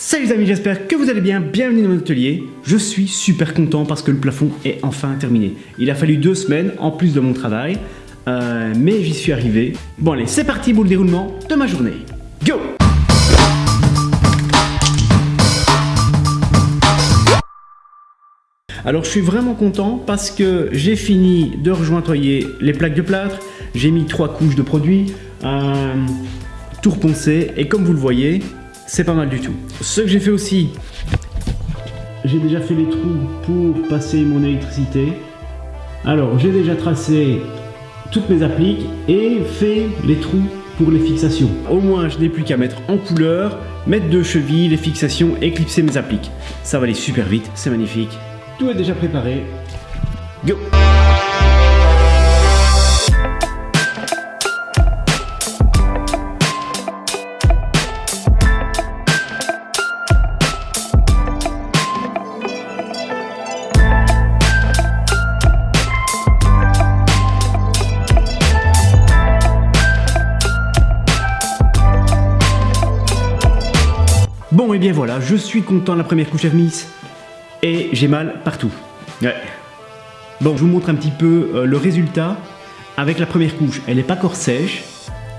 Salut les amis, j'espère que vous allez bien, bienvenue dans mon atelier. Je suis super content parce que le plafond est enfin terminé. Il a fallu deux semaines en plus de mon travail, euh, mais j'y suis arrivé. Bon allez, c'est parti pour le déroulement de ma journée. Go Alors je suis vraiment content parce que j'ai fini de rejointoyer les plaques de plâtre, j'ai mis trois couches de produit, euh, tout reponcé et comme vous le voyez, c'est pas mal du tout. Ce que j'ai fait aussi, j'ai déjà fait les trous pour passer mon électricité. Alors j'ai déjà tracé toutes mes appliques et fait les trous pour les fixations. Au moins je n'ai plus qu'à mettre en couleur, mettre deux chevilles, les fixations et mes appliques. Ça va aller super vite, c'est magnifique. Tout est déjà préparé. Go Bon et bien voilà, je suis content de la première couche mise et j'ai mal partout. Ouais. Bon, je vous montre un petit peu euh, le résultat avec la première couche. Elle n'est pas encore sèche,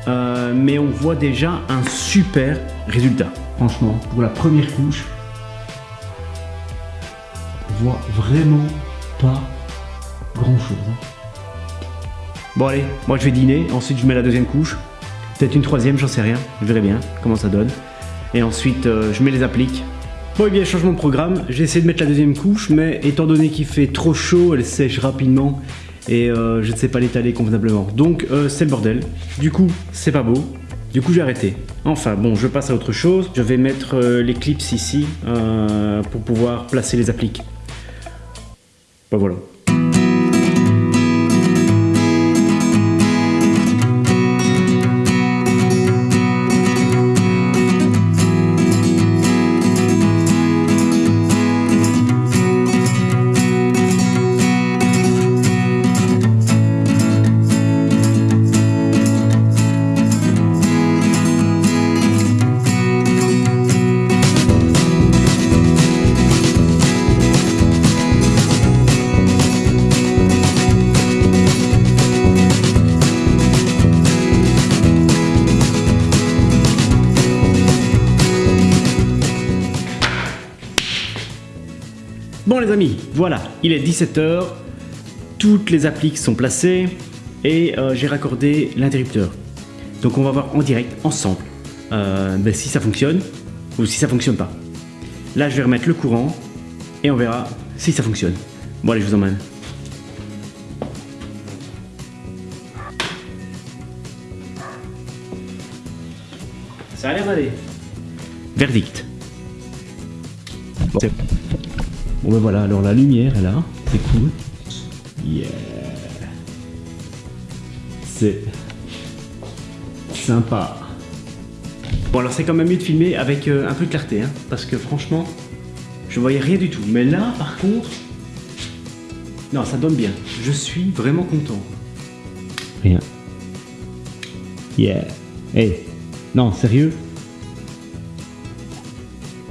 euh, mais on voit déjà un super résultat. Franchement, pour la première couche, on voit vraiment pas grand chose. Hein. Bon allez, moi je vais dîner, ensuite je mets la deuxième couche, peut-être une troisième, j'en sais rien, je verrai bien comment ça donne. Et ensuite euh, je mets les appliques Bon et bien changement de programme, j'ai essayé de mettre la deuxième couche mais étant donné qu'il fait trop chaud, elle sèche rapidement et euh, je ne sais pas l'étaler convenablement. Donc euh, c'est le bordel. Du coup c'est pas beau. Du coup j'ai arrêté. Enfin bon je passe à autre chose. Je vais mettre les clips ici pour pouvoir placer les appliques. Bah voilà. Bon les amis, voilà, il est 17h, toutes les appliques sont placées et euh, j'ai raccordé l'interrupteur. Donc on va voir en direct, ensemble, euh, ben, si ça fonctionne ou si ça fonctionne pas. Là je vais remettre le courant et on verra si ça fonctionne. Bon allez, je vous emmène. Ça a l'air d'aller. Verdict. Bon. Bon ben voilà, alors la lumière est là, c'est cool. Yeah C'est sympa. Bon alors c'est quand même mieux de filmer avec euh, un peu de clarté, hein, parce que franchement, je voyais rien du tout. Mais là, par contre, non, ça donne bien. Je suis vraiment content. Rien. Yeah. Hey, non, sérieux?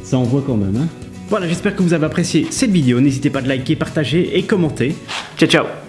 Ça envoie quand même, hein? Voilà, j'espère que vous avez apprécié cette vidéo. N'hésitez pas à liker, partager et commenter. Ciao, ciao